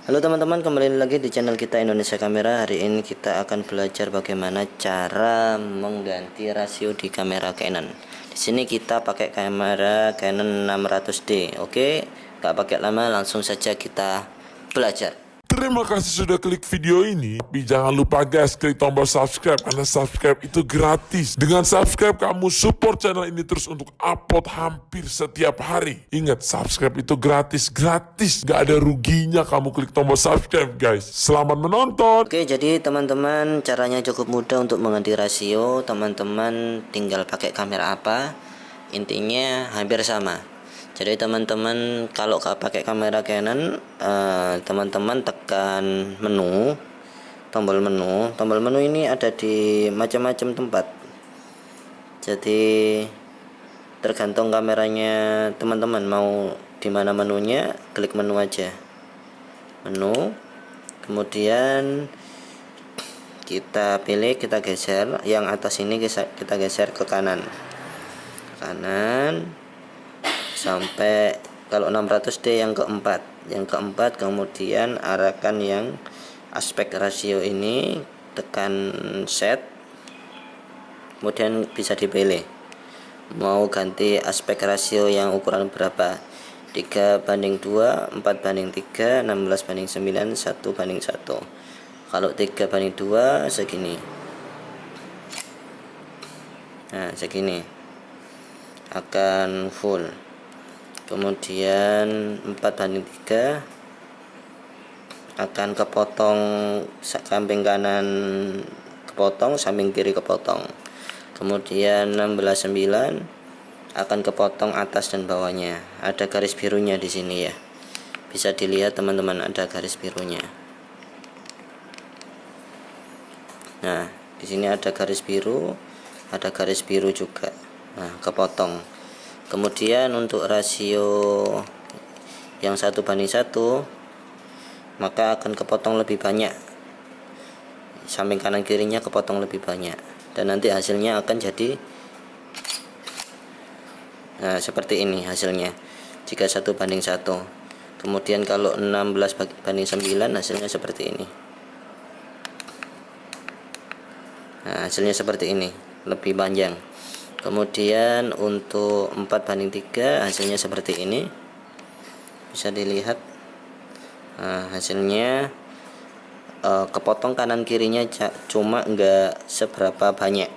Halo teman-teman kembali lagi di channel kita Indonesia Kamera. Hari ini kita akan belajar bagaimana cara mengganti rasio di kamera Canon. Di sini kita pakai kamera Canon 600D Oke? Gak pakai lama langsung saja kita belajar Terima kasih sudah klik video ini. Tapi jangan lupa guys, klik tombol subscribe karena subscribe itu gratis. Dengan subscribe kamu support channel ini terus untuk upload hampir setiap hari. Ingat, subscribe itu gratis, gratis. Gak ada ruginya kamu klik tombol subscribe guys. Selamat menonton. Oke jadi teman-teman caranya cukup mudah untuk mengganti rasio Teman-teman tinggal pakai kamera apa Intinya hampir sama jadi teman-teman kalau pakai kamera Canon eh, teman-teman uh, tekan menu tombol menu. Tombol menu ini ada di macam-macam tempat. Jadi tergantung kameranya teman-teman mau di mana menunya klik menu aja. Menu kemudian kita pilih kita geser. Yang atas ini kita geser ke kanan. Kanan sampai kalau 600D yang keempat. Yang keempat kemudian arahkan yang aspek rasio ini tekan set kemudian bisa dipilih. Mau ganti aspek rasio yang ukuran berapa? 3 banding 2 4 banding 3 16 banding 9 1 banding 1 kalau 3 banding 2 segini. Nah segini. Akan full kemudian 4 banding 3 akan kepotong samping kanan kepotong samping kiri kepotong. Kemudian 16 9 akan kepotong atas dan bawahnya. Ada garis birunya di sini ya. Bisa dilihat teman-teman ada garis birunya. Nah di sini ada garis biru ada garis biru juga. Nah kepotong kemudian untuk rasio yang satu banding satu maka akan kepotong lebih banyak. Samping kanan kirinya kepotong lebih banyak. Dan nanti hasilnya akan jadi nah seperti ini hasilnya. Jika satu banding satu. Kemudian kalau 16 banding 9 hasilnya seperti ini. Nah hasilnya seperti ini. Lebih panjang kemudian untuk 4 banding 3 hasilnya seperti ini. Bisa dilihat nah, hasilnya eh, kepotong kanan kirinya cuma enggak seberapa banyak.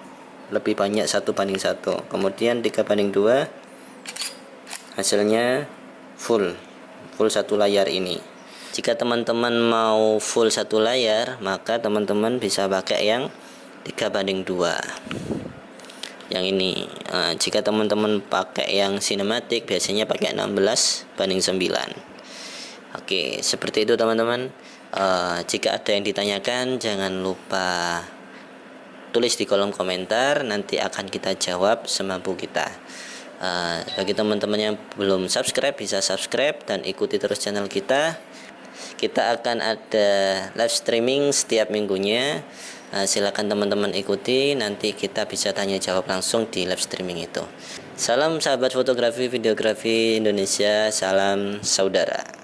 Lebih banyak satu banding satu. Kemudian 3 banding 2 hasilnya full. Full satu layar ini. Jika teman-teman mau full satu layar maka teman-teman bisa pakai yang 3 banding 2 yang ini. Uh, jika teman-teman pakai yang sinematik biasanya pakai 16 banding 9 oke seperti itu teman-teman. Uh, jika ada yang ditanyakan jangan lupa tulis di kolom komentar. Nanti akan kita jawab semampu kita. Uh, bagi teman-teman yang belum subscribe bisa subscribe dan ikuti terus channel kita. Kita akan ada live streaming setiap minggunya silakan teman-teman ikuti. Nanti kita bisa tanya jawab langsung di live streaming itu. Salam sahabat fotografi videografi Indonesia. Salam saudara